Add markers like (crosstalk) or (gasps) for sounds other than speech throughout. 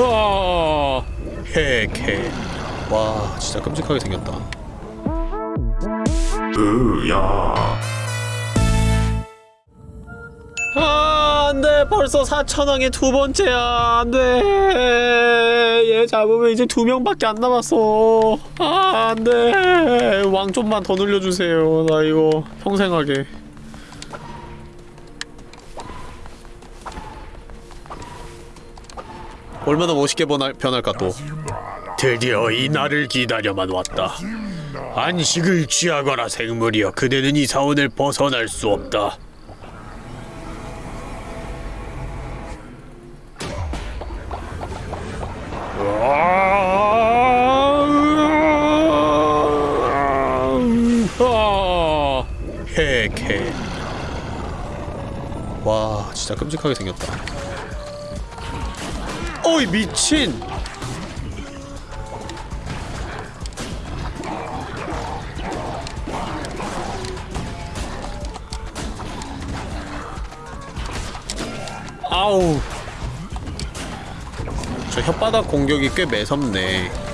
아, 헤케. 와, 진짜 끔찍하게 생겼다. 으야 아, 안 돼. 벌써 4천왕의 두 번째야. 안 돼. 얘 잡으면 이제 두 명밖에 안 남았어. 아, 안 돼. 왕 좀만 더 늘려주세요. 나 이거 평생 하게. 얼마나 멋있게 변할, 변할까 또. 드디어 이 날을 기다려만 왔다. 안식을 취하거라 생물이여 그대는 이 사원을 벗어날 수 없다. 아, 헤케. 와, 진짜 끔찍하게 생겼다. 어이 미친. 아우. 저 혓바닥 공격이 꽤 매섭네.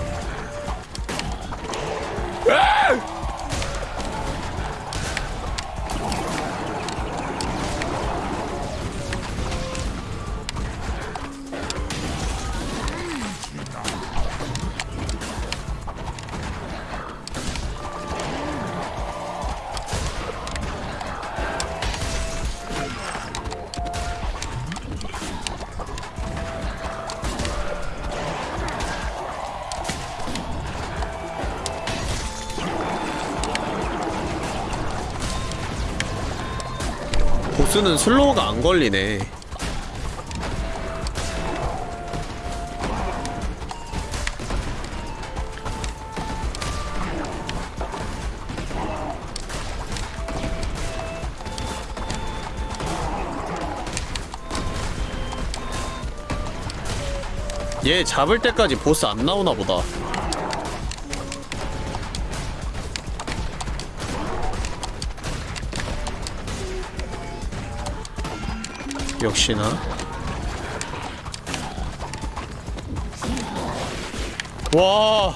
보스는 슬로우가 안 걸리네. 얘 잡을 때까지 보스 안 나오나 보다. 역시나. 와.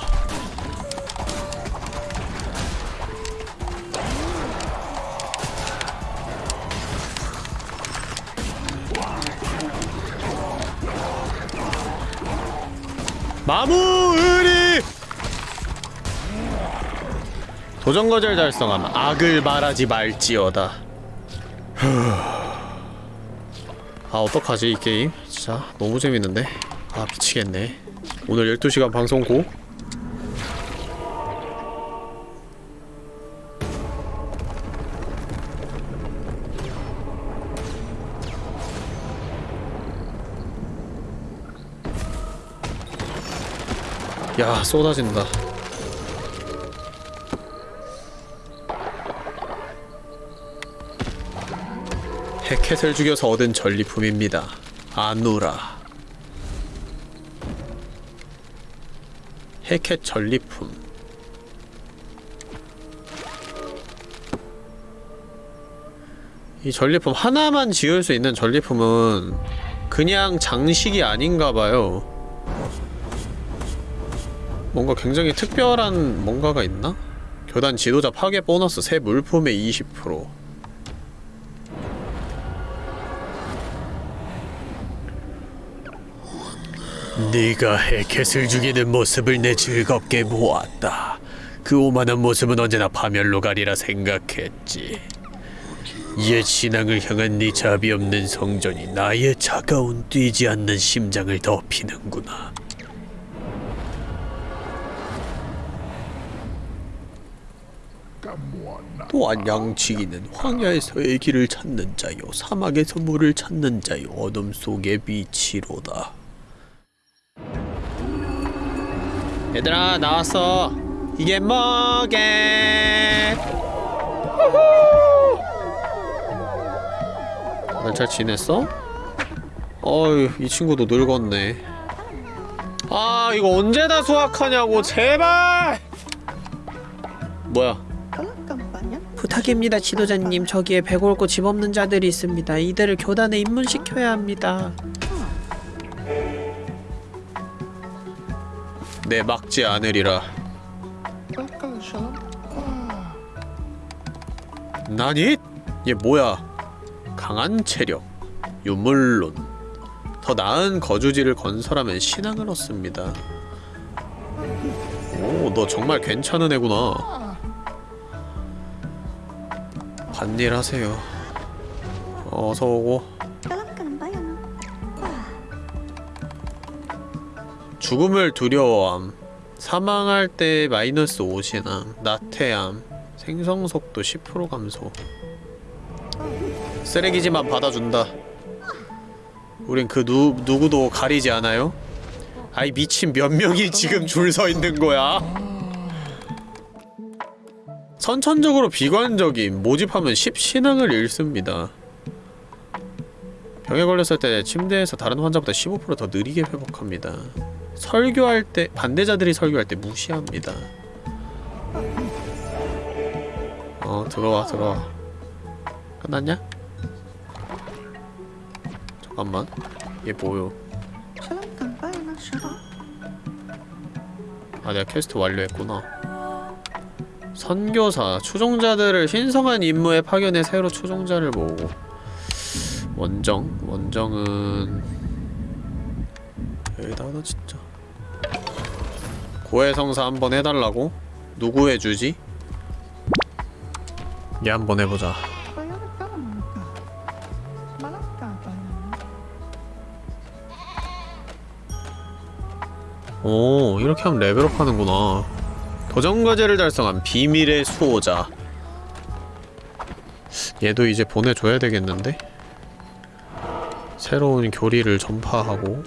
마무의리! 도전거절 달성함. 악을 말하지 말지어다 아 어떡하지 이 게임? 진짜 너무 재밌는데? 아 미치겠네 오늘 12시간 방송 고? 야 쏟아진다 해켓을 죽여서 얻은 전리품입니다. 아누라. 해켓 전리품. 이 전리품 하나만 지을 수 있는 전리품은 그냥 장식이 아닌가봐요. 뭔가 굉장히 특별한 뭔가가 있나? 교단 지도자 파괴 보너스 새 물품의 20% 네가 해켓을 죽이는 모습을 내 즐겁게 보았다. 그 오만한 모습은 언제나 파멸로 가리라 생각했지. 옛 신앙을 향한 네 자비 없는 성전이 나의 차가운 뛰지 않는 심장을 덮이는구나. 또한 양치기는 황야에서의 길을 찾는 자요 사막에서 물을 찾는 자요 어둠 속의 빛이로다. 얘들아 나왔어 이게 뭐게 다들 잘 지냈어? 어휴 이 친구도 늙었네 아 이거 언제 다 수학하냐고 제발 뭐야 부탁입니다, 지도자님. 저기에 배골고 집 없는 자들이 있습니다. 이들을 교단에 입문시켜야 합니다. 내 막지 않으리라. 나니? 얘 뭐야? 강한 체력, 유물론. 더 나은 거주지를 건설하면 신앙을 얻습니다. 오, 너 정말 괜찮은 애구나. 반일 하세요. 어서 오고. 죽음을 두려워함. 사망할 때 마이너스 5신함. 나태함. 생성 속도 10% 감소. 쓰레기지만 받아준다. 우린 그 누, 누구도 가리지 않아요? 아이 미친 몇 명이 지금 줄 서 있는 거야? 선천적으로 비관적인 모집하면 10신앙을 잃습니다. 병에 걸렸을 때 침대에서 다른 환자보다 15%더 느리게 회복합니다. 설교할 때 반대자들이 설교할 때 무시합니다. 어 들어와 들어와 끝났냐? 잠깐만 얘 뭐요? 아 내가 퀘스트 완료했구나 선교사 추종자들을 신성한 임무에 파견해 새로 추종자를 모으고 원정 원정은 여기다 하나 진짜 고해성사 한번 해달라고? 누구 해주지? 얘 한번 해보자 오 이렇게 하면 레벨업 하는구나 도전과제를 달성한 비밀의 수호자 얘도 이제 보내줘야 되겠는데? 새로운 교리를 전파하고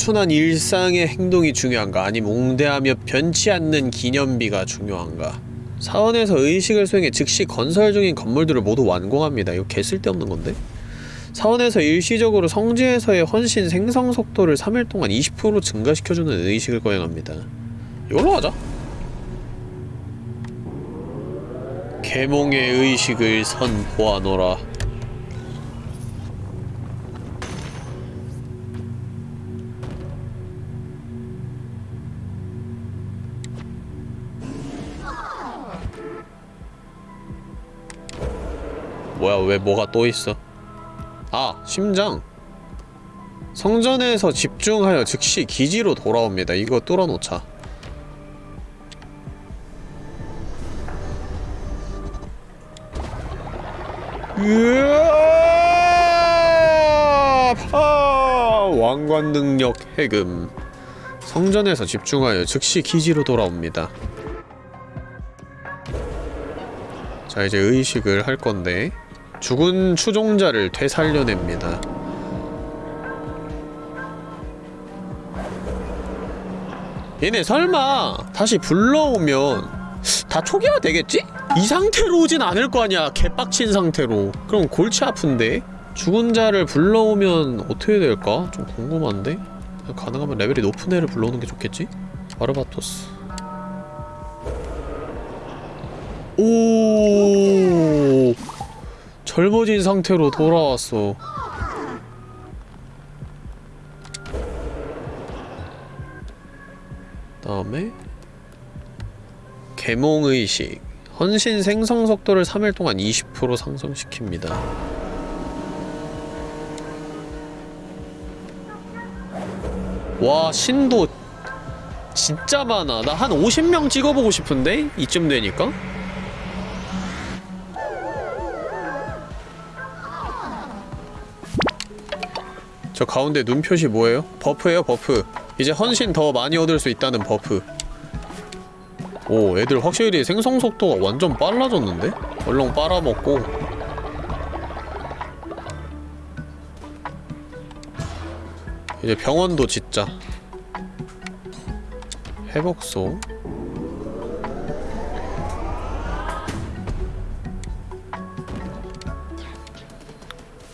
단순한 일상의 행동이 중요한가? 아니면 웅대하며 변치 않는 기념비가 중요한가? 사원에서 의식을 수행해 즉시 건설 중인 건물들을 모두 완공합니다. 이거 개 쓸데없는 건데? 사원에서 일시적으로 성지에서의 헌신 생성 속도를 3일 동안 20% 증가시켜주는 의식을 거행합니다. 이걸로 하자. 계몽의 의식을 선보아노라 뭐야 왜 뭐가 또 있어? 아 심장. 성전에서 집중하여 즉시 기지로 돌아옵니다. 이거 뚫어놓자! 파! 왕관 능력 해금. 성전에서 집중하여 즉시 기지로 돌아옵니다. 자 이제 의식을 할 건데 죽은 추종자를 되살려냅니다 얘네 설마 다시 불러오면 다 초기화 되겠지? 이 상태로 오진 않을 거 아니야 개빡친 상태로 그럼 골치 아픈데? 죽은 자를 불러오면 어떻게 될까? 좀 궁금한데? 가능하면 레벨이 높은 애를 불러오는 게 좋겠지? 바르바토스 오 젊어진 상태로 돌아왔어 다음에 계몽의식 헌신 생성 속도를 3일 동안 20% 상승시킵니다 와 신도 진짜 많아 나 한 50명 찍어보고 싶은데? 이쯤 되니까? 저 가운데 눈 표시 뭐예요? buff예요 buff 이제 헌신 더 많이 얻을 수 있다는 buff 오 애들 확실히 생성 속도가 완전 빨라졌는데? 얼렁 빨아먹고 이제 병원도 짓자 회복소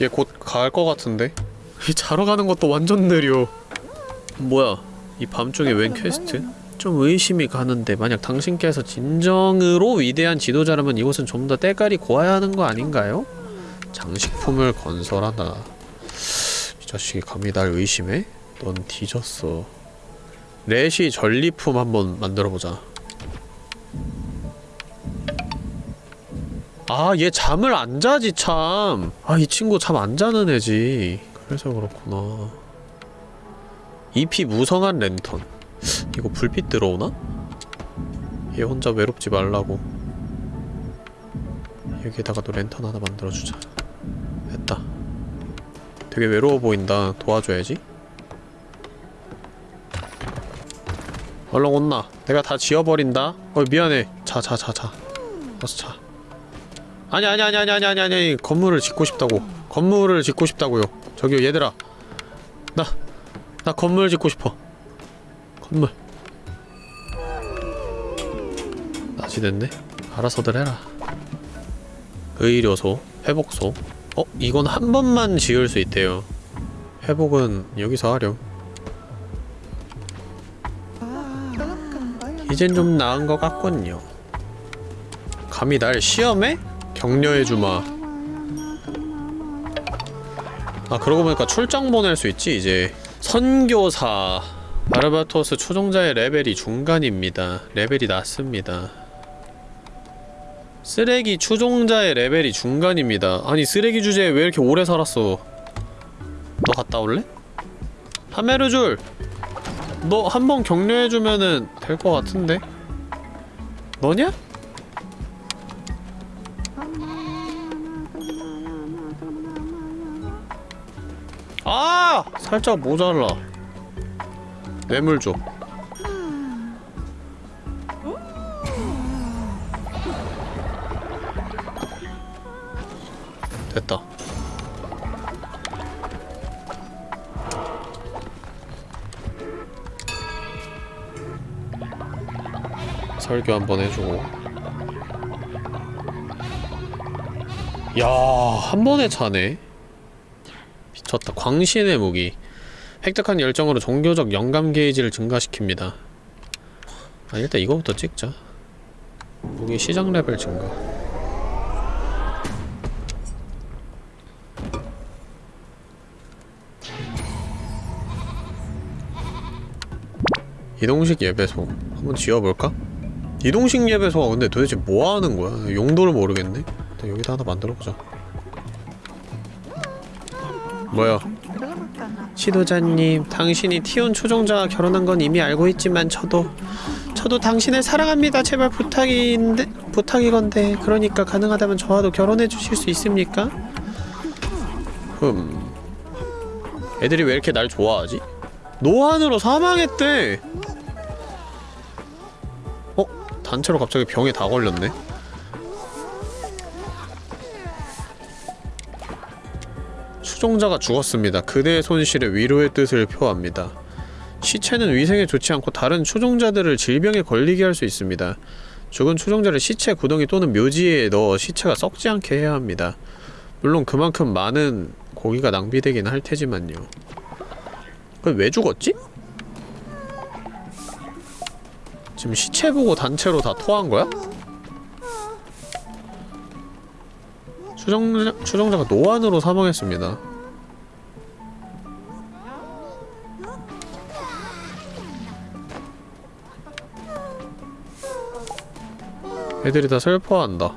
얘 곧 갈 것 같은데? 이 자러 가는 것도 완전 느려 뭐야 이 밤중에 웬 퀘스트? 좀 의심이 가는데 만약 당신께서 진정으로 위대한 지도자라면 이곳은 좀 더 때깔이 고와야 하는 거 아닌가요? 장식품을 건설하다 이 자식이 감히 날 의심해? 넌 뒤졌어 레시 전리품 한번 만들어보자 아 얘 잠을 안 자지 참 아 이 친구 잠 안 자는 애지 그래서 그렇구나. 잎이 무성한 랜턴. 이거 불빛 들어오나? 얘 혼자 외롭지 말라고. 여기에다가 또 랜턴 하나 만들어주자. 됐다. 되게 외로워 보인다. 도와줘야지. 얼른 온나. 내가 다 지워버린다. 어 미안해. 자 자 자자. 어서 자. 아니 아니 아니 아니 아니 아니 아니. 건물을 짓고 싶다고. 건물을 짓고 싶다고요 저기요 얘들아. 나 나 건물 짓고 싶어. 건물. 낮이 됐네. 알아서들 해라. 의료소 회복소. 어? 이건 한 번만 지을 수 있대요. 회복은 여기서 하렴. 이젠 좀 나은 것 같군요. 감히 날 시험해? 격려해주마 아 그러고 보니까 출장 보낼 수 있지 이제. 선교사. 바르바토스 추종자의 레벨이 중간입니다. 레벨이 낮습니다. 쓰레기 추종자의 레벨이 중간입니다. 아니 쓰레기 주제에 왜 이렇게 오래 살았어? 너 갔다 올래? 하메르줄. 너 한 번 격려해주면은 될 것 같은데? 너냐? 아! 살짝 모자라 뇌물 줘 됐다 설교 한번 해주고 야, 한 번에 차네. 미쳤다. 광신의 무기. 획득한 열정으로 종교적 영감 게이지를 증가시킵니다. 아, 일단 이거부터 찍자. 무기 시장 레벨 증가. 이동식 예배소. 한번 지어볼까? 이동식 예배소가 근데 도대체 뭐 하는 거야? 용도를 모르겠네? 일단 여기다 하나 만들어보자. 뭐야? 지도자님, 당신이 티온 추종자와 결혼한 건 이미 알고 있지만 저도 저도 당신을 사랑합니다. 제발 부탁인데 부탁이건데 그러니까 가능하다면 저와도 결혼해 주실 수 있습니까? 흠. 애들이 왜 이렇게 날 좋아하지? 노안으로 사망했대. 어? 단체로 갑자기 병에 다 걸렸네. 추종자가 죽었습니다. 그대의 손실에 위로의 뜻을 표합니다. 시체는 위생에 좋지 않고 다른 추종자들을 질병에 걸리게 할 수 있습니다. 죽은 추종자를 시체 구덩이 또는 묘지에 넣어 시체가 썩지 않게 해야 합니다. 물론 그만큼 많은 고기가 낭비되긴 할 테지만요. 그럼 왜 죽었지? 지금 시체 보고 단체로 다 토한 거야? 추종자, 추종자가 노안으로 사망했습니다. 애들이 다 슬퍼한다.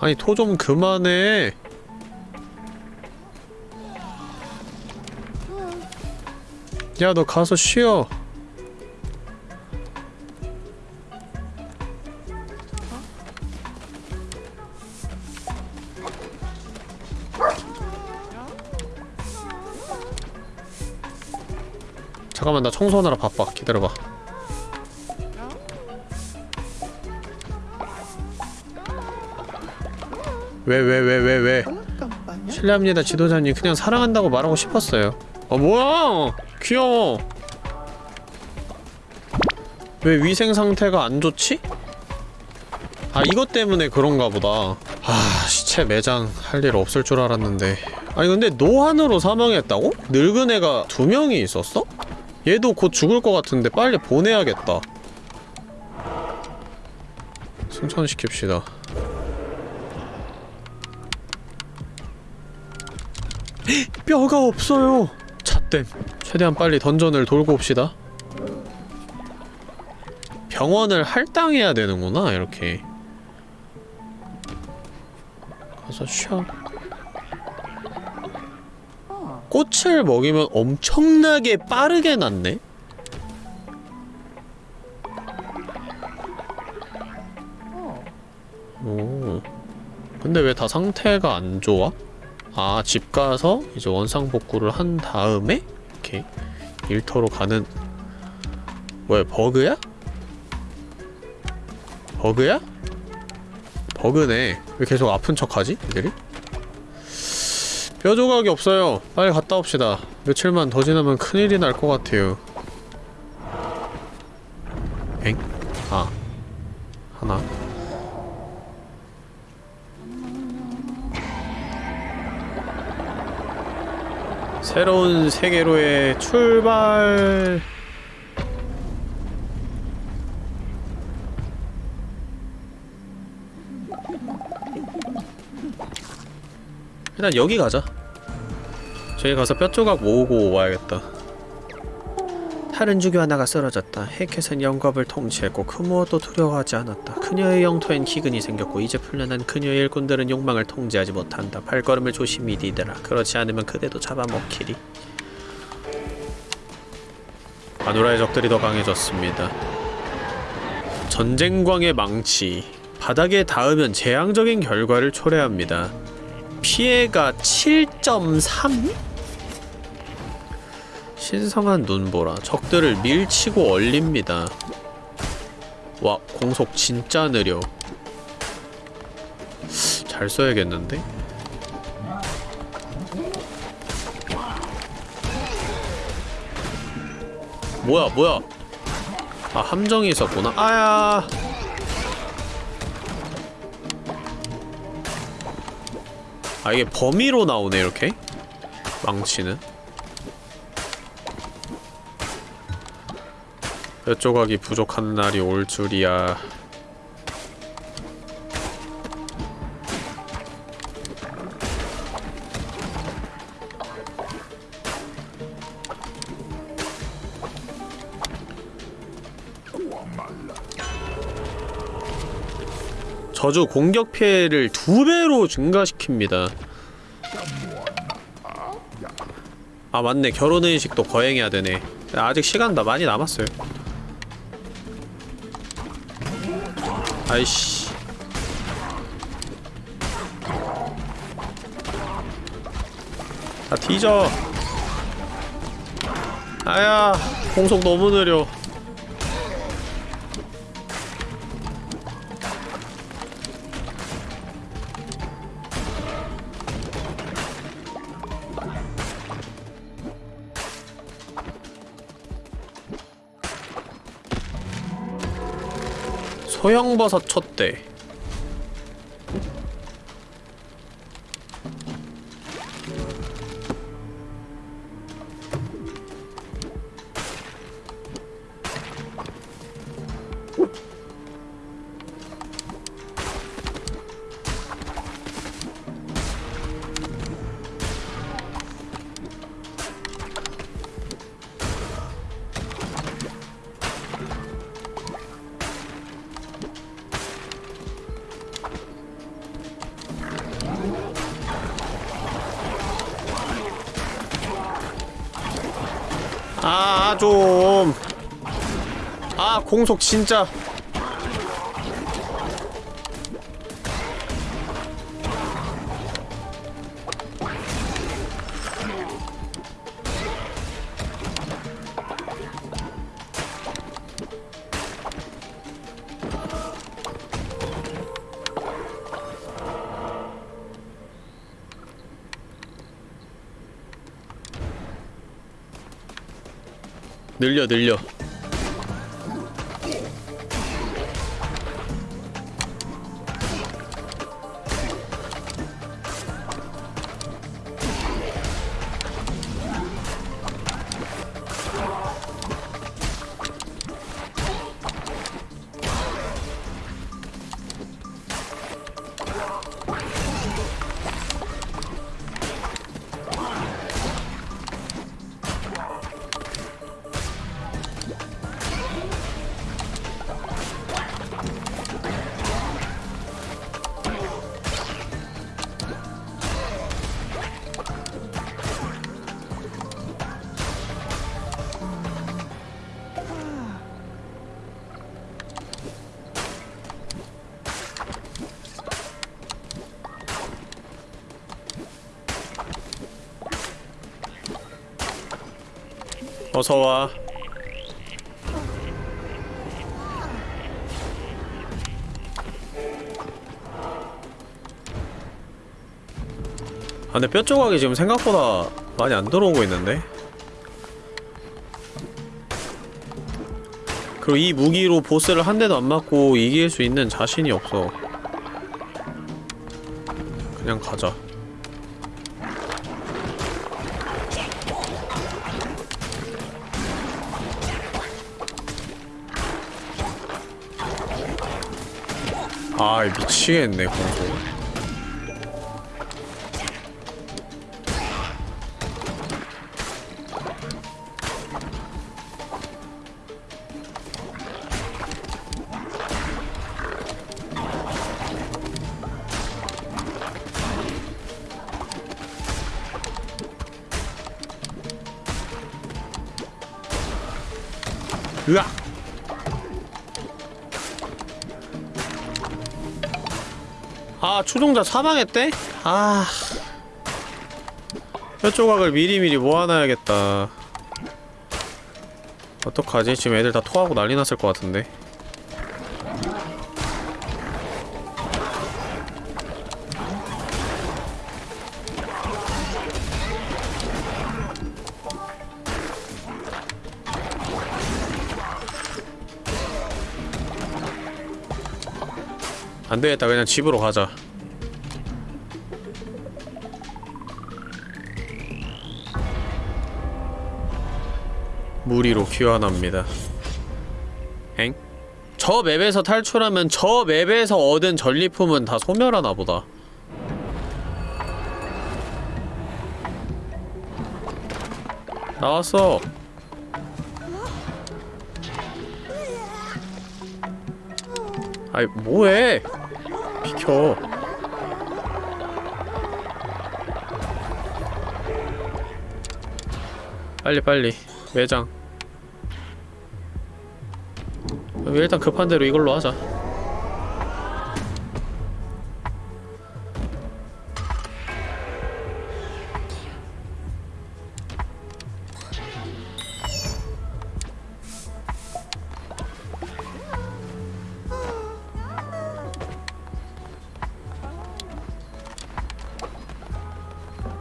아니 토 좀 그만해. 야 너 가서 쉬어. 잠깐만 나 청소하느라 바빠 기다려봐 왜 왜 왜 왜 왜, 실례합니다 지도자님. 그냥 사랑한다고 말하고 싶었어요. 어 뭐야? 귀여워. 왜 위생 상태가 안 좋지? 아 이것 때문에 그런가 보다. 아 시체 매장 할 일 없을 줄 알았는데. 아니 근데 노안으로 사망했다고? 늙은 애가 두 명이 있었어? 얘도 곧 죽을 것 같은데 빨리 보내야겠다. 승천시킵시다 뼈가 없어요 잣댐 최대한 빨리 던전을 돌고 옵시다 병원을 할당해야 되는구나 이렇게 가서 쉬어 꽃을 먹이면 엄청나게 빠르게 낫네? 오. 근데 왜 다 상태가 안 좋아? 아, 집 가서 이제 원상복구를 한 다음에 이렇게 일터로 가는 뭐야, 버그야? 버그야? 버그네. 왜 계속 아픈 척하지? 이들이? 뼈 조각이 없어요. 빨리 갔다 옵시다. 며칠만 더 지나면 큰일이 날 것 같아요. 엥? 아. 하나. 새로운 세계로의 출발. 일단 여기 가자. 저기 가서 뼈 조각 모으고 와야겠다. 다른 주교 하나가 쓰러졌다. 헤켓은 영겁을 통치했고 그 무엇도 두려워하지 않았다. 그녀의 영토엔 기근이 생겼고 이제 풀려난 그녀의 일꾼들은 욕망을 통제하지 못한다. 발걸음을 조심히 디더라. 그렇지 않으면 그대도 잡아먹히리. 아누라의 적들이 더 강해졌습니다. 전쟁광의 망치. 바닥에 닿으면 재앙적인 결과를 초래합니다. 피해가 7.3? 신성한 눈보라. 적들을 밀치고 얼립니다. 와 공속 진짜 느려. 잘 써야겠는데? 뭐야 뭐야? 아 함정이 있었구나. 아야! 아 이게 범위로 나오네 이렇게? 망치는 몇 조각이 부족한 날이 올 줄이야 저주 공격 피해를 두 배로 증가시킵니다. 아 맞네 결혼의식도 거행해야 되네. 아직 시간 다 많이 남았어요. 아이씨. 아 뒤져. 아야 공속 너무 느려. 소형버섯 촛대 좀. 아, 공속 진짜. 늘려 늘려 어서와. 아 근데 뼈 조각이 지금 생각보다 많이 안 들어오고 있는데? 그리고 이 무기로 보스를 한 대도 안 맞고 이길 수 있는 자신이 없어. 그냥 가자 아 미치겠네 공소 추종자 사망했대? 아... 뼈 조각을 미리미리 모아놔야겠다. 어떡하지? 지금 애들 다 토하고 난리 났을 것 같은데. 안되겠다. 그냥 집으로 가자 무리로 귀환합니다. 엥? 저 맵에서 탈출하면 저 맵에서 얻은 전리품은 다 소멸하나 보다. 나왔어. 아이 뭐해? 비켜. 빨리 빨리. 매장 일단 급한 대로 이걸로 하자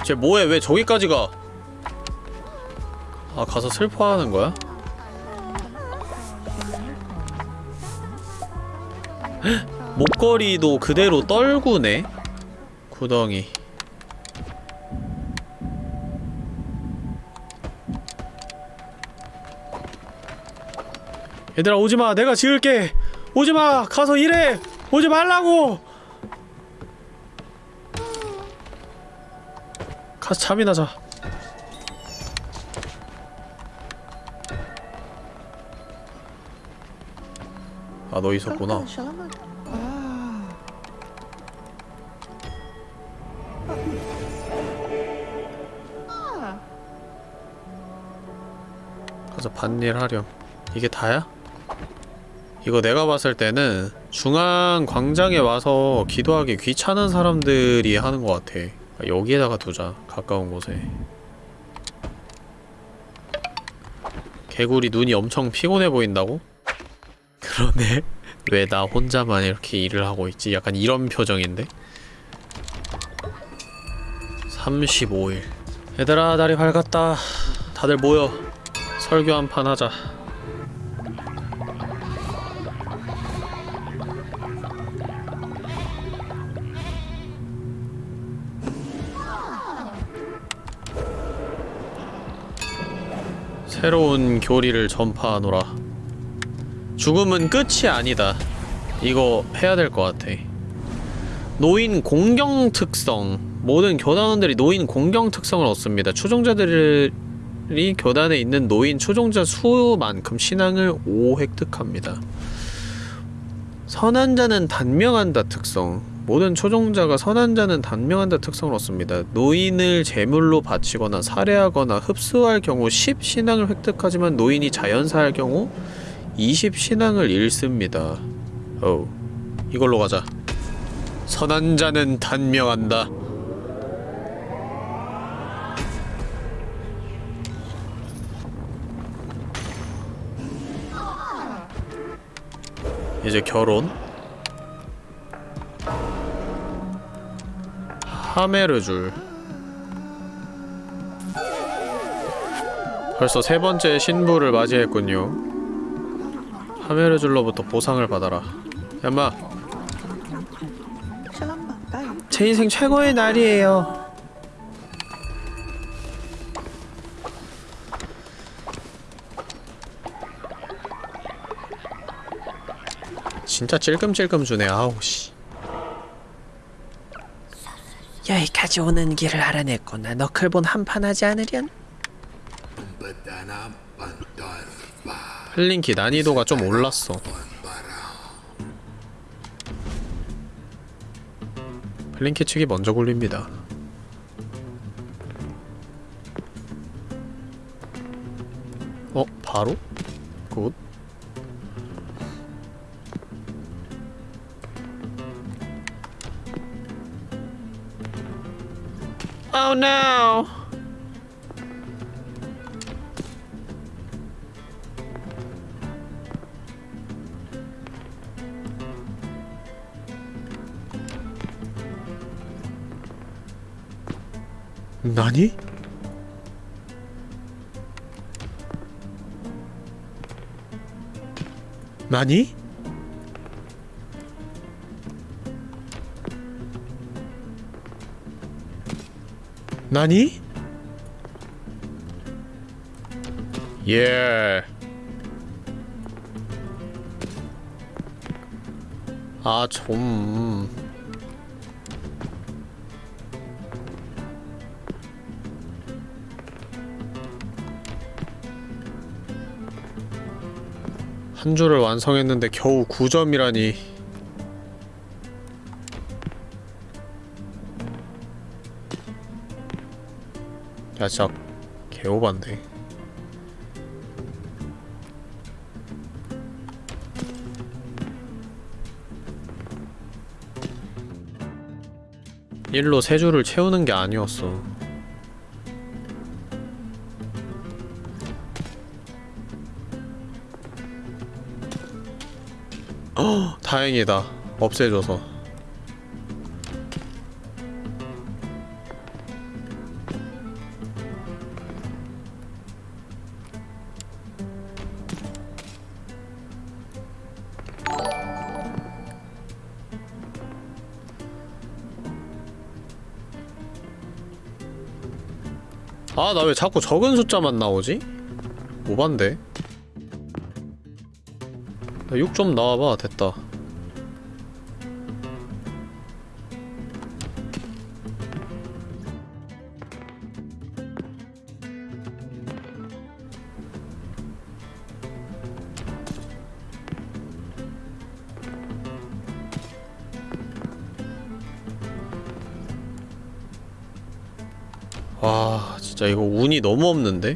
쟤 뭐해 왜 저기까지 가? 아 가서 슬퍼하는 거야? 목걸이도 그대로 떨구네? 구덩이. 얘들아 오지마. 내가 지을게. 오지마. 가서 일해. 오지 말라고. 가서 잠이나 자. 아, 너 있었구나. 가서 반일 하렴. 이게 다야? 이거 내가 봤을 때는 중앙 광장에 와서 기도하기 귀찮은 사람들이 하는 것 같아. 여기에다가 두자 가까운 곳에 개구리 눈이 엄청 피곤해 보인다고? (laughs) 그러네 왜 나 혼자만 이렇게 일을 하고 있지? 약간 이런 표정인데? 35일 얘들아 날이 밝았다 다들 모여 설교 한 판 하자. 새로운 교리를 전파하노라. 죽음은 끝이 아니다. 이거 해야 될 것 같아. 노인 공경 특성. 모든 교단원들이 노인 공경 특성을 얻습니다. 추종자들 이 교단에 있는 노인 추종자 수만큼 신앙을 5 획득합니다. 선한 자는 단명한다 특성. 모든 초종자가 선한 자는 단명한다 특성을 얻습니다. 노인을 제물로 바치거나 살해하거나 흡수할 경우 10 신앙을 획득하지만 노인이 자연사할 경우 20 신앙을 잃습니다. 어, 이걸로 가자. 선한 자는 단명한다. 이제 결혼. 하메르줄. 벌써 세 번째 신부를 맞이했군요. 하메르줄로부터 보상을 받아라. 야마, 제 인생 최고의 날이에요. 진짜 찔끔찔끔 주네. 아우 씨. 여기까지 오는 길을 알아냈구나. knucklebone 한판 하지 않으련? 헬링키 난이도가 좀 올랐어. 헬링키 측이 먼저 굴립니다. 어? 바로? good. Oh no! 나니? 나니? 예. 아, 좀. 한 줄을 완성했는데 겨우 9점이라니. 야, 진짜 개오반데. 일로 세 줄을 채우는 게 아니었어. 어, 다행이다. 없애줘서. 아, 나 왜 자꾸 적은 숫자만 나오지? 오반데? 6좀 나와봐, 됐다. 진짜 이거 운이 너무 없는데?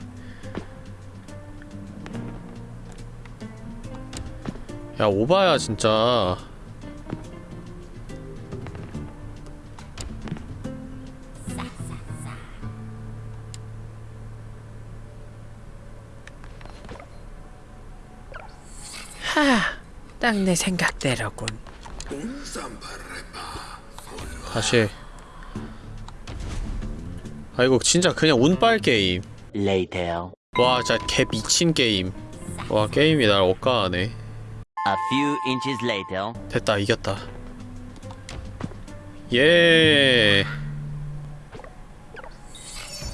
야, 오바야, 진짜. 하, 딱내 생각대로군. 다시 해. 아, 이거 진짜 그냥 운빨 게임. Later. 와 진짜 개 미친 게임 와 게임이 날 억까하네 A few inches later. 됐다 이겼다 예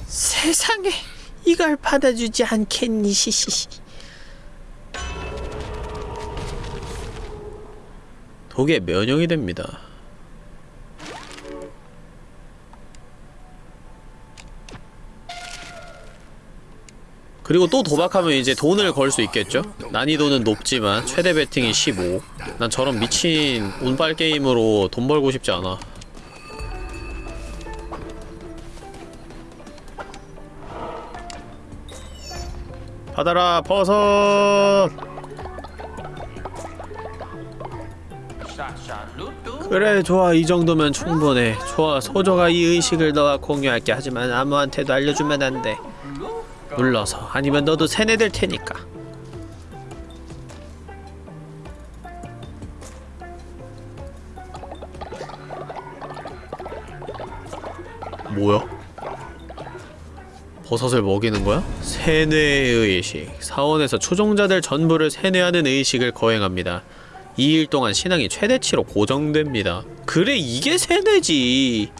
세상에 이걸 받아주지 않겠니 시시시. 독에 면역이 됩니다 그리고 또 도박하면 이제 돈을 걸 수 있겠죠? 난이도는 높지만 최대 베팅이 15. 난 저런 미친 운빨 게임으로 돈 벌고 싶지 않아. 받아라 버섯! 그래 좋아 이 정도면 충분해 좋아 소저가 이 의식을 너와 공유할게 하지만 아무한테도 알려주면 안돼 눌러서. 아니면 너도 세뇌될 테니까. 뭐야? 버섯을 먹이는 거야? 세뇌의 의식. 사원에서 추종자들 전부를 세뇌하는 의식을 거행합니다. 2일 동안 신앙이 최대치로 고정됩니다. 그래 이게 세뇌지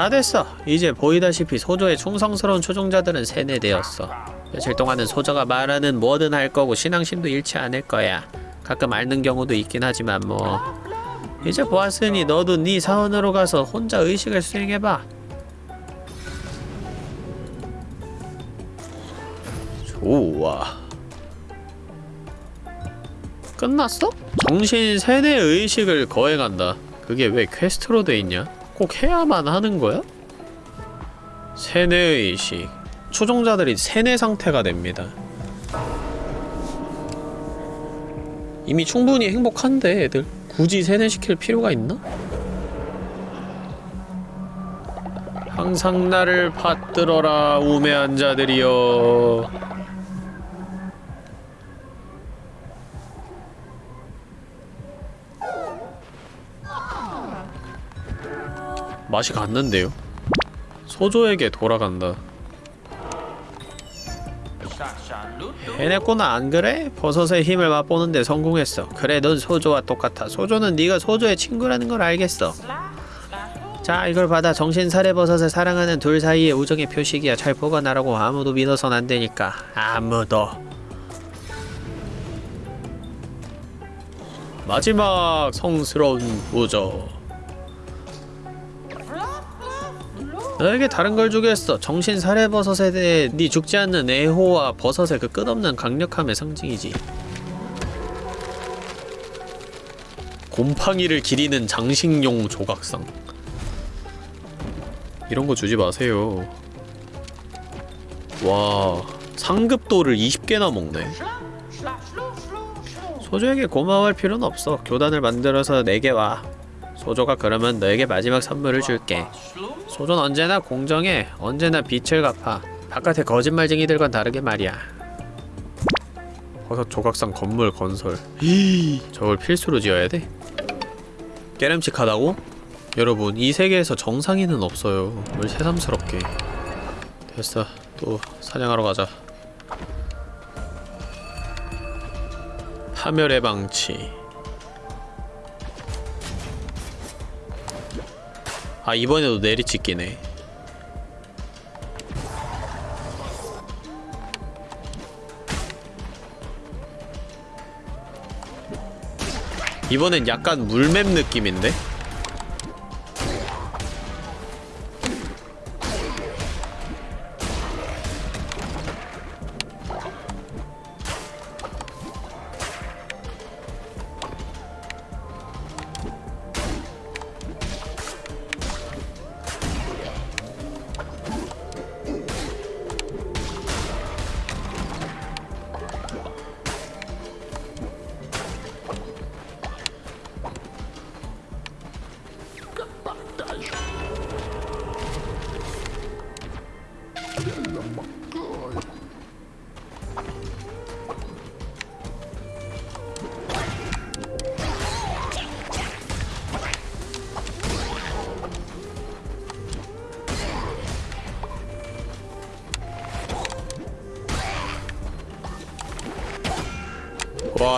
다 됐어. 이제 보이다시피 소조의 충성스러운 추종자들은 세뇌되었어. 며칠 동안은 소조가 말하는 뭐든 할 거고 신앙심도 잃지 않을 거야. 가끔 앓는 경우도 있긴 하지만 뭐 이제 보았으니 너도 네 사원으로 가서 혼자 의식을 수행해봐. 좋아. 끝났어? 정신 세뇌 의식을 거행한다. 그게 왜 퀘스트로 돼 있냐? 꼭 해야만 하는 거야? 세뇌의식 추종자들이 세뇌 상태가 됩니다 이미 충분히 행복한데 애들 굳이 세뇌시킬 필요가 있나? 항상 나를 받들어라 우매한 자들이여 맛이 갔는데요? 소조에게 돌아간다. 해냈구나 안 그래? 버섯의 힘을 맛보는데 성공했어. 그래 넌 소조와 똑같아. 소조는 네가 소조의 친구라는 걸 알겠어. 자 이걸 받아 정신사례 버섯을 사랑하는 둘 사이의 우정의 표식이야. 잘 보관하라고 아무도 믿어선 안 되니까. 아무도. 마지막 성스러운 우정. 너에게 다른 걸 주겠어. 정신 살해버섯에 대해 네 죽지 않는 애호와 버섯의 그 끝없는 강력함의 상징이지. 곰팡이를 기리는 장식용 조각상. 이런 거 주지 마세요. 와, 상급도를 20개나 먹네. 소조에게 고마워할 필요는 없어. 교단을 만들어서 내게 와. 소조가 그러면 너에게 마지막 선물을 줄게. 소조는 언제나 공정해. 언제나 빛을 갚아. 바깥의 거짓말쟁이들과는 다르게 말이야. 버섯 조각상 건물 건설. 히 (gasps) 저걸 필수로 지어야 돼? 깨름칙하다고? 여러분 이 세계에서 정상인은 없어요. 뭘 새삼스럽게. 됐어. 또 사냥하러 가자. 파멸의 방치. 아 이번에도 내리찍기네 이번엔 약간 물맵 느낌인데?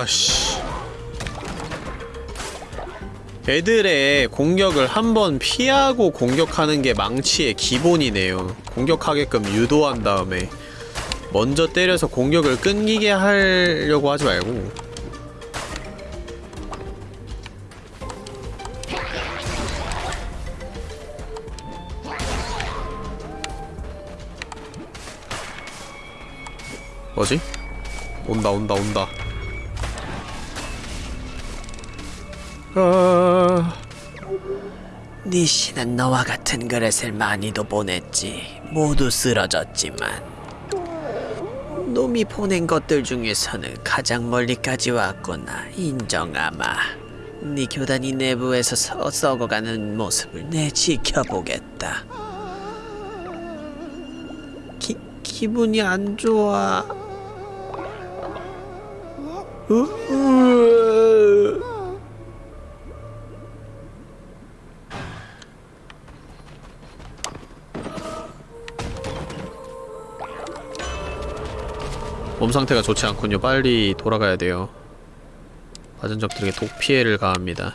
와씨. 애들의 공격을 한번 피하고 공격하는 게 망치의 기본이네요. 공격하게끔 유도한 다음에 먼저 때려서 공격을 끊기게 하려고 하지 말고. 뭐지? 온다 온다 온다 네 신은 너와 같은 그릇을 많이도 보냈지. 모두 쓰러졌지만 놈이 보낸 것들 중에서는 가장 멀리까지 왔구나. 인정하마. 네 교단이 내부에서 서, 썩어가는 모습을 내 지켜보겠다. 기, 기분이 안 좋아. 으, 으. 몸 상태가 좋지 않군요. 빨리 돌아가야 돼요. 맞은 적들에게 독 피해를 가합니다.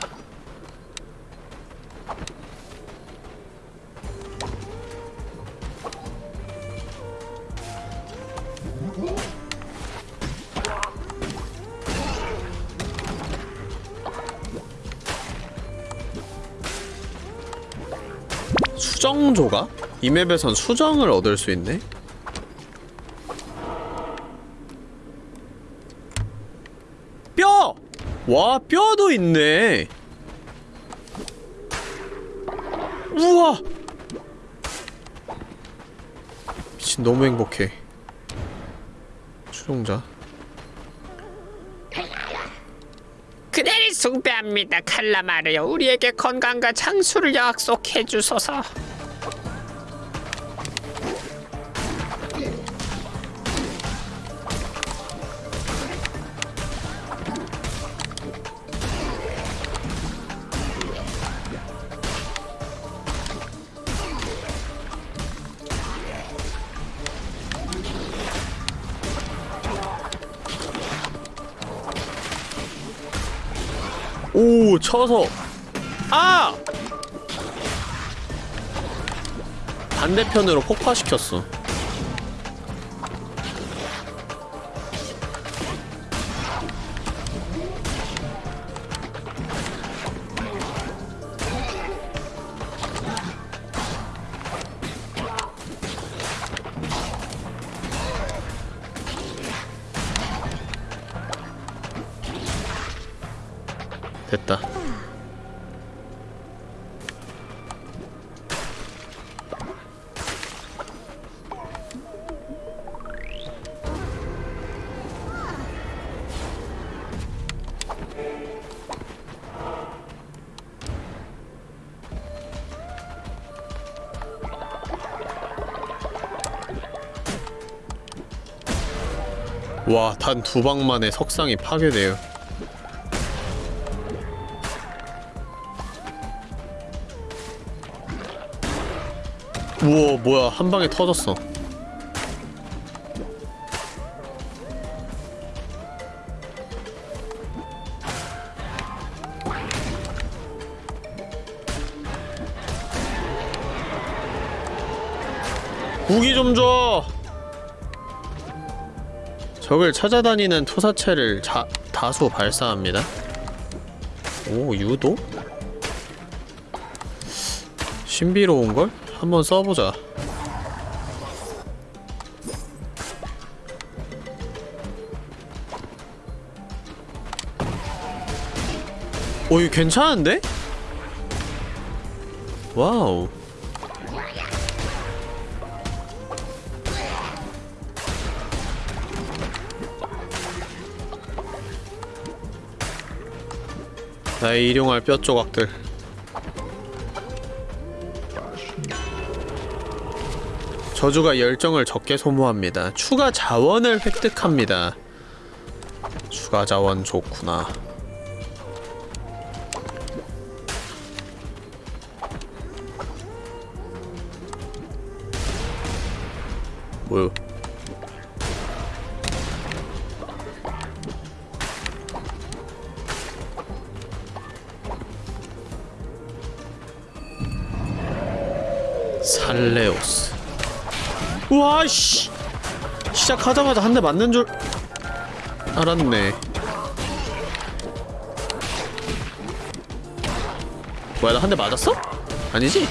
수정조가? 이 맵에선 수정을 얻을 수 있네? 뼈! 와, 뼈도 있네. 우와! 미친, 너무 행복해. 추종자. 그대를 숭배합니다, 칼라마르요. 우리에게 건강과 장수를 약속해 주소서. 쳐서. 아! 반대편으로 폭파시켰어. 됐다. 와, 단 두 방 만에 석상이 파괴돼요. 우와 뭐야 한 방에 터졌어 무기 좀 줘 적을 찾아다니는 투사체를 자, 다수 발사합니다 오 유도? 신비로운걸? 한번 써보자 오 이거 괜찮은데? 와우 나의 일용할 뼈 조각들 저주가 열정을 적게 소모합니다. 추가 자원을 획득합니다. 추가 자원 좋구나. 뭐요? 시작하자마자 한 대 맞는 줄 알았네 뭐야 나 한 대 맞았어? 아니지?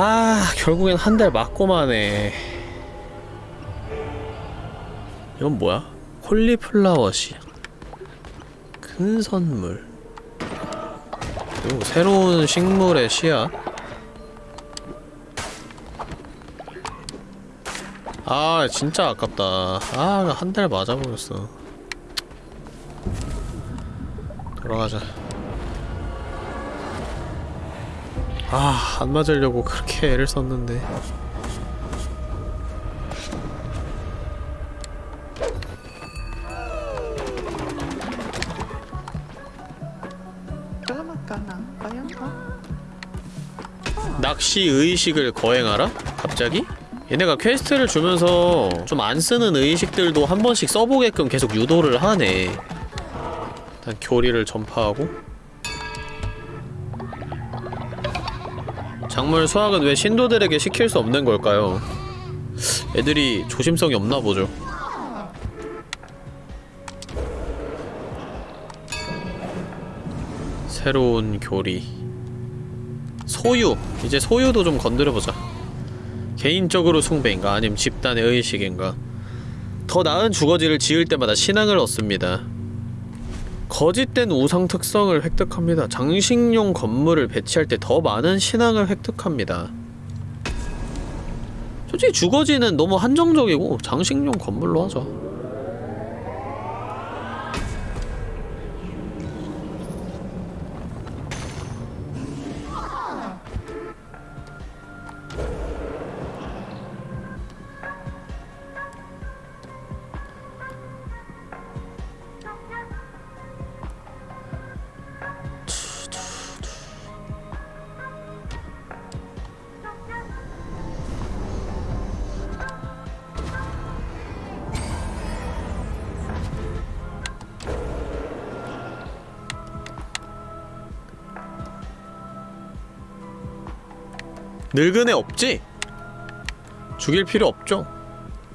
아, 결국엔 한대 맞고만 해. 이건 뭐야? 콜리플라워 씨. 큰 선물. 그리고 새로운 식물의 씨앗. 아, 진짜 아깝다. 아, 한 달 맞아버렸어. 돌아가자. 아, 안 맞으려고 그렇게 애를 썼는데. 낚시 의식을 거행하라? 갑자기? 얘네가 quest를 주면서 좀 안 쓰는 의식들도 한 번씩 써보게끔 계속 유도를 하네. 일단 교리를 전파하고 작물 수확은 왜 신도들에게 시킬 수 없는 걸까요? 애들이 조심성이 없나 보죠. 새로운 교리 소유! 이제 소유도 좀 건드려보자. 개인적으로 숭배인가 아니면 집단의 의식인가 더 나은 주거지를 지을 때마다 신앙을 얻습니다. 거짓된 우상 특성을 획득합니다. 장식용 건물을 배치할 때 더 많은 신앙을 획득합니다. 솔직히 주거지는 너무 한정적이고 장식용 건물로 하자. 늙은 애 없지? 죽일 필요 없죠.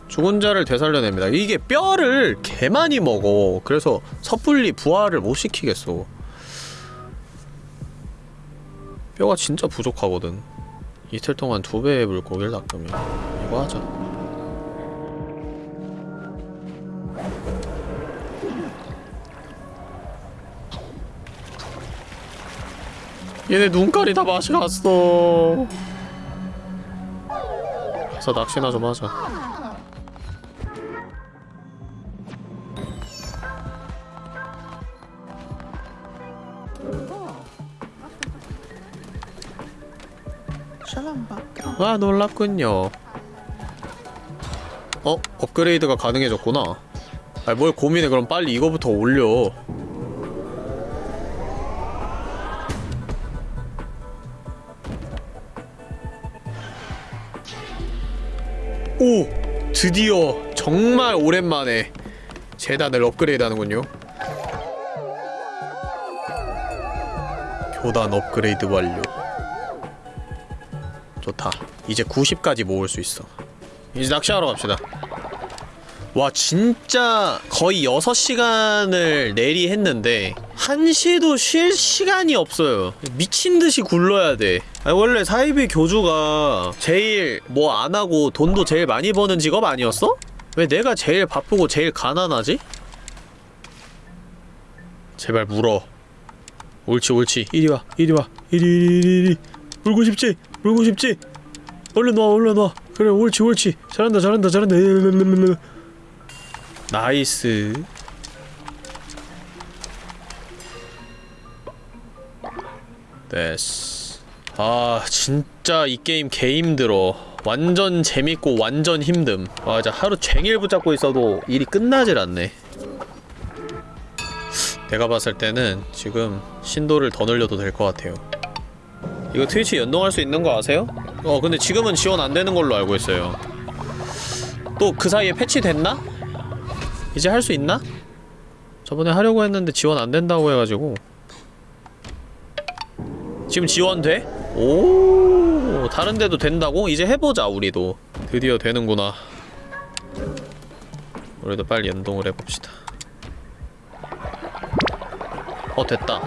죽은 자를 되살려냅니다. 이게 뼈를 개 많이 먹어. 그래서 섣불리 부활을 못 시키겠어. 뼈가 진짜 부족하거든. 이틀 동안 두 배의 물고기를 낚으면 이거 하자. 얘네 눈깔이 다 맛이 갔어. 가서 낚시나 좀 하자. 와 놀랍군요. 어? 업그레이드가 가능해졌구나. 아, 뭘 고민해 그럼 빨리 이거부터 올려. 드디어 정말 오랜만에 재단을 업그레이드 하는군요. 교단 업그레이드 완료. 좋다. 이제 90까지 모을 수 있어. 이제 낚시하러 갑시다. 와 진짜 거의 6시간을 내리 했는데 1시도 쉴 시간이 없어요 미친듯이 굴러야 돼 아니, 원래 사이비 교주가 제일 뭐 안하고 돈도 제일 많이 버는 직업 아니었어? 왜 내가 제일 바쁘고 제일 가난하지? 제발 물어. 옳지 옳지. 이리와 이리와. 이리 이리 이리 울고 싶지? 울고 싶지? 얼른 와 얼른 와. 그래 옳지 옳지. 잘한다 잘한다 잘한다. nice. 됐어 아 진짜 이 게임 개 힘들어 완전 재밌고 완전 힘듦 아 진짜 하루 종일 붙잡고 있어도 일이 끝나질 않네 내가 봤을 때는 지금 신도를 더 늘려도 될 것 같아요 이거 트위치 연동할 수 있는 거 아세요? 어 근데 지금은 지원 안 되는 걸로 알고 있어요 또 그 사이에 패치됐나? 이제 할 수 있나? 저번에 하려고 했는데 지원 안 된다고 해가지고 지금 지원 돼? 오 다른 데도 된다고? 이제 해보자 우리도. 드디어 되는구나. 우리도 빨리 연동을 해봅시다. 어 됐다.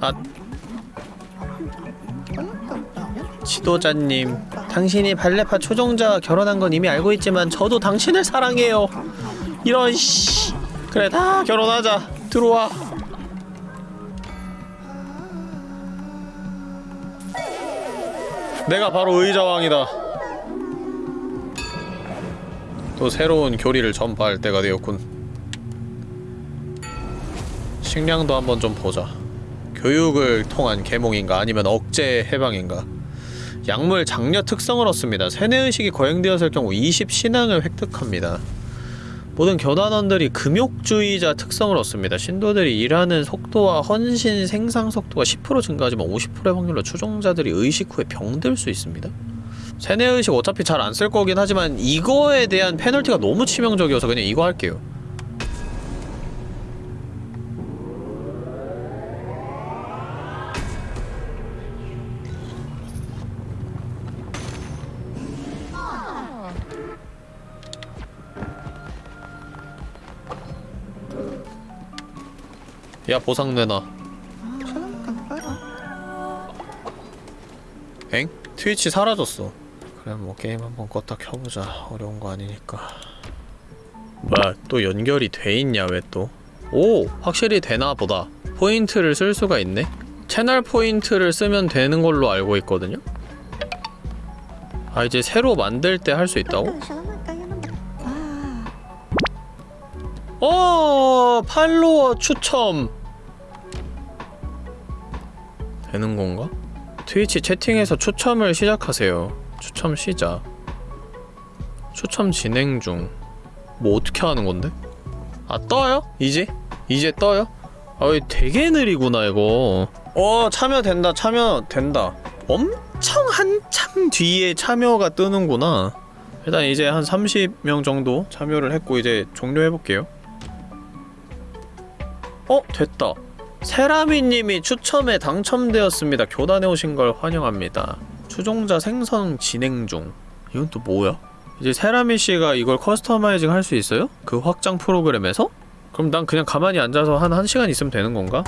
아 지도자님 당신이 발레파 초종자와 결혼한 건 이미 알고 있지만 저도 당신을 사랑해요. 이런 씨. 그래 다 결혼하자. 들어와 내가 바로 의자왕이다. 또 새로운 교리를 전파할 때가 되었군. 식량도 한번 좀 보자. 교육을 통한 계몽인가 아니면 억제 해방인가? 약물 장려 특성을 얻습니다. 세뇌의식이 거행되었을 경우 20신앙을 획득합니다 모든 교단원들이 금욕주의자 특성을 얻습니다. 신도들이 일하는 속도와 헌신 생산 속도가 10% 증가하지만 50%의 확률로 추종자들이 의식 후에 병들 수 있습니다. 세뇌의식 어차피 잘 안 쓸 거긴 하지만 이거에 대한 페널티가 너무 치명적이어서 그냥 이거 할게요 야 보상 내놔 엥? 트위치 사라졌어 그래 뭐 게임 한번 껐다 켜보자 어려운 거 아니니까 뭐야 또 연결이 돼 있냐 왜 또? 오! 확실히 되나 보다 포인트를 쓸 수가 있네 채널 포인트를 쓰면 되는 걸로 알고 있거든요? 아 이제 새로 만들 때 할 수 있다고? 어 팔로워 추첨 되는 건가? 트위치 채팅에서 추첨을 시작하세요. 추첨 시작. 추첨 진행 중. 뭐 어떻게 하는 건데? 아 떠요? 이제? 이제 떠요? 아이 되게 느리구나 이거. 어 참여된다 참여된다. 엄청 한참 뒤에 참여가 뜨는구나. 일단 이제 한 30명 정도 참여를 했고 이제 종료해볼게요. 어? 됐다. 세라미님이 추첨에 당첨되었습니다. 교단에 오신 걸 환영합니다. 추종자 생성 진행 중. 이건 또 뭐야? 이제 세라미 씨가 이걸 커스터마이징 할 수 있어요? 그 확장 프로그램에서? 그럼 난 그냥 가만히 앉아서 한 1시간 있으면 되는 건가?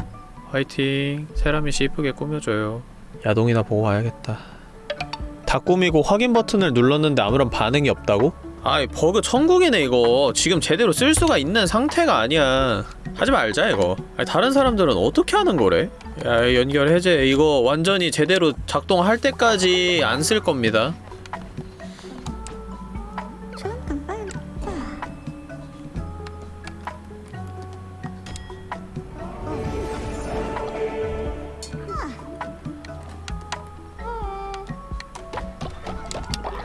화이팅. 세라미 씨 이쁘게 꾸며줘요. 야동이나 보고 와야겠다. 다 꾸미고 확인 버튼을 눌렀는데 아무런 반응이 없다고? 아이 버그 천국이네 이거. 지금 제대로 쓸 수가 있는 상태가 아니야. 하지 말자 이거. 아니, 다른 사람들은 어떻게 하는 거래? 야 연결 해제. 이거 완전히 제대로 작동할 때까지 안 쓸 겁니다.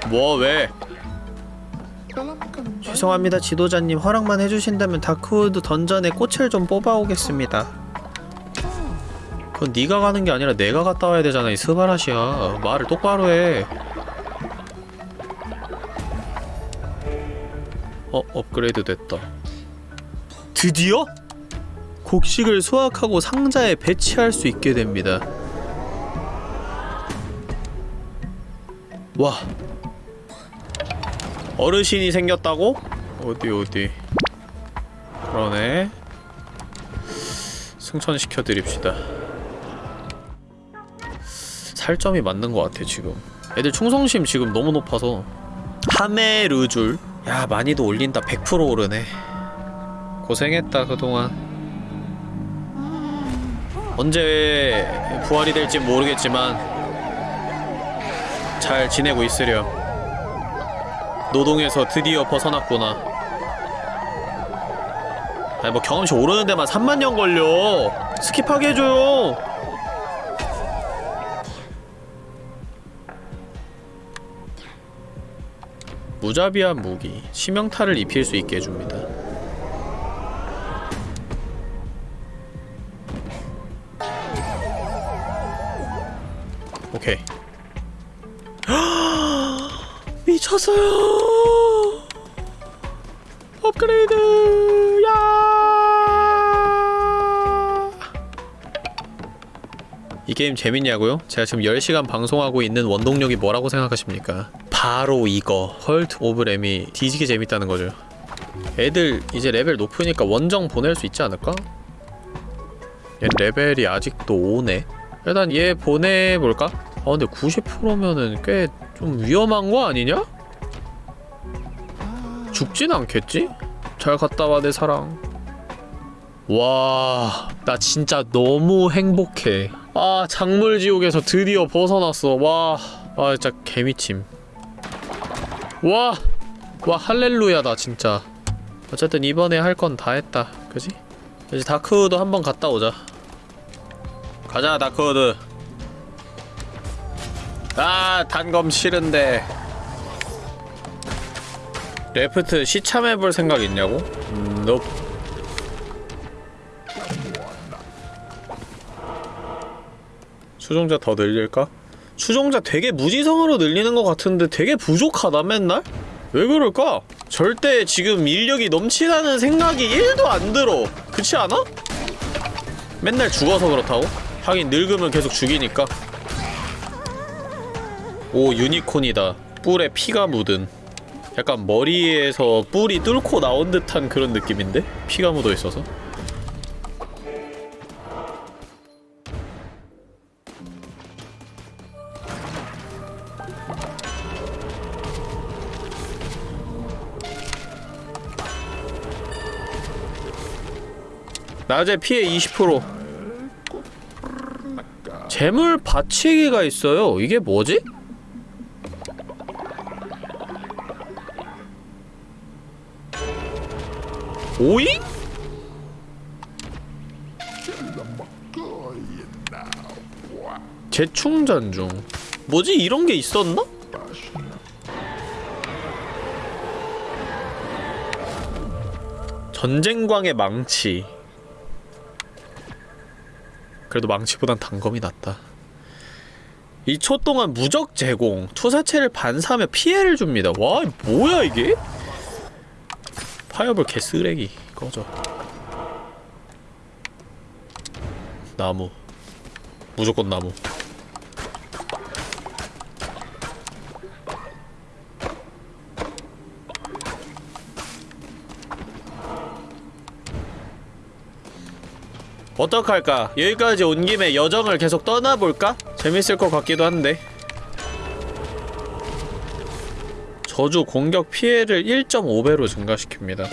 뭐 왜? 죄송합니다 지도자님. 허락만 해주신다면 다크우드 던전에 꽃을 좀 뽑아오겠습니다. 그건 네가 가는 게 아니라 내가 갔다 와야 되잖아 이 스바라시야 말을 똑바로 해. 어? 업그레이드 됐다. 드디어? 곡식을 수확하고 상자에 배치할 수 있게 됩니다. 와 어르신이 생겼다고? 어디 어디? 그러네. 승천시켜드립시다. 살점이 맞는 것 같아 지금. 애들 충성심 지금 너무 높아서. 하메르줄. 야 많이도 올린다. 100% 오르네. 고생했다 그동안. 언제 부활이 될지 모르겠지만 잘 지내고 있으렴. 노동에서 드디어 벗어났구나. 아니 뭐 경험치 오르는 데만 3만 년 걸려. skip하게 해줘요. 무자비한 무기, 치명타를 입힐 수 있게 해줍니다. 쳤어요. 업그레이드. 야. 이 게임 재밌냐고요? 제가 지금 10시간 방송하고 있는 원동력이 뭐라고 생각하십니까? 바로 이거 Cult of Lamb이 뒤지게 재밌다는 거죠. 애들 이제 레벨 높으니까 원정 보낼 수 있지 않을까? 얘 레벨이 아직도 5네? 일단 얘 보내볼까? 아 근데 90%면은 꽤 좀 위험한 거 아니냐? 죽진 않겠지? 잘 갔다 와 내 사랑 와, 나 진짜 너무 행복해. 아, 작물지옥에서 드디어 벗어났어. 와, 아, 진짜 개미침. 와, 와, 할렐루야다, 진짜. 어쨌든 이번에 할 건 다 했다. 그지? 이제 다크우드 한번 갔다 오자. 가자, Darkwood. 아, 단검 싫은데. Left 시참해볼 생각 있냐고? 음, 너 추종자 더 늘릴까? 추종자 되게 무지성으로 늘리는 것 같은데 되게 부족하다 맨날? 왜 그럴까? 절대 지금 인력이 넘치다는 생각이 1도 안 들어 그렇지 않아? 맨날 죽어서 그렇다고? 하긴 늙으면 계속 죽이니까 오 유니콘이다 뿔에 피가 묻은 약간 머리에서 뿔이 뚫고 나온 듯한 그런 느낌인데? 피가 묻어 있어서 낮에 피해 20% 재물 받치기가 있어요 이게 뭐지? 오잉? 재충전 중 뭐지 이런 게 있었나? 전쟁광의 망치 그래도 망치보단 단검이 낫다 2초 동안 무적 제공 투사체를 반사하며 피해를 줍니다 와 뭐야 이게? 파이어볼 개쓰레기 꺼져 나무 무조건 나무 어떡할까? 여기까지 온 김에 여정을 계속 떠나볼까? 재밌을 것 같기도 한데 저주 공격 피해를 1.5배로 증가시킵니다.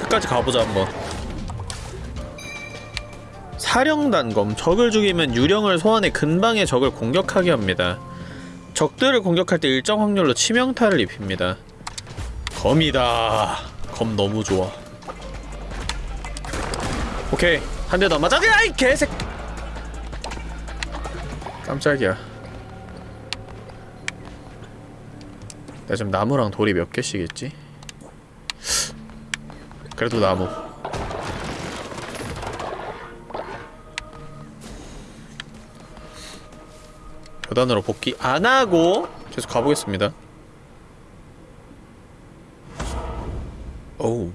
끝까지 가보자 한번. 사령단검 적을 죽이면 유령을 소환해 근방의 적을 공격하게 합니다. 적들을 공격할 때 일정 확률로 치명타를 입힙니다. 검이다. 검 너무 좋아. 오케이 한 대 더 맞아. 아이 개색 깜짝이야. 나 지금 나무랑 돌이 몇 개씩 있지? 그래도 나무. 교단으로 복귀 안하고 계속 가보겠습니다. 오우